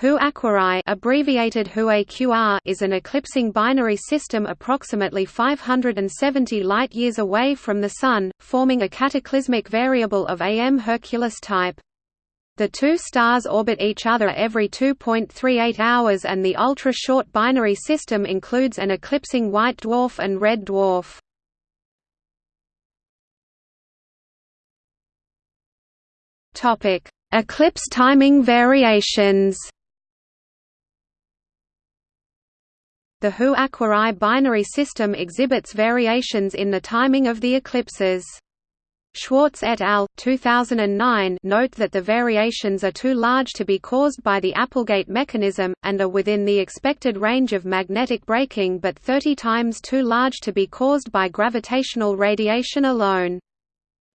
Hu Aquarii abbreviated HUAQR is an eclipsing binary system approximately 570 light-years away from the Sun, forming a cataclysmic variable of AM Herculis type. The two stars orbit each other every 2.38 hours and the ultra-short binary system includes an eclipsing white dwarf and red dwarf. Eclipse timing variations The Hu Aquarii binary system exhibits variations in the timing of the eclipses. Schwarz et al. 2009 note that the variations are too large to be caused by the Applegate mechanism, and are within the expected range of magnetic braking but 30 times too large to be caused by gravitational radiation alone.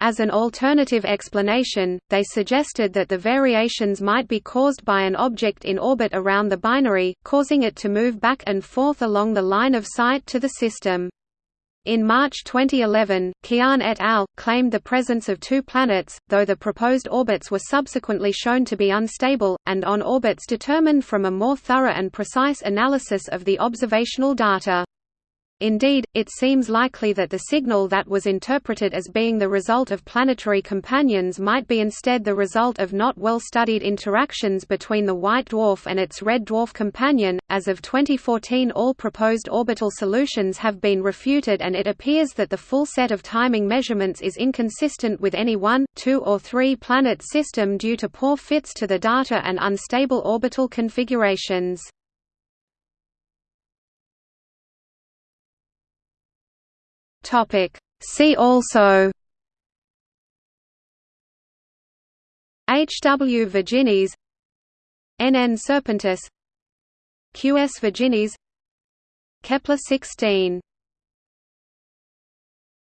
As an alternative explanation, they suggested that the variations might be caused by an object in orbit around the binary, causing it to move back and forth along the line of sight to the system. In March 2011, Qian et al. claimed the presence of two planets, though the proposed orbits were subsequently shown to be unstable, and on orbits determined from a more thorough and precise analysis of the observational data. Indeed, it seems likely that the signal that was interpreted as being the result of planetary companions might be instead the result of not well studied interactions between the white dwarf and its red dwarf companion. As of 2014, all proposed orbital solutions have been refuted, and it appears that the full set of timing measurements is inconsistent with any one, two, or three planet system due to poor fits to the data and unstable orbital configurations. Topic. See also H. W. virginis N. N. Serpentis Q. S. virginis Kepler 16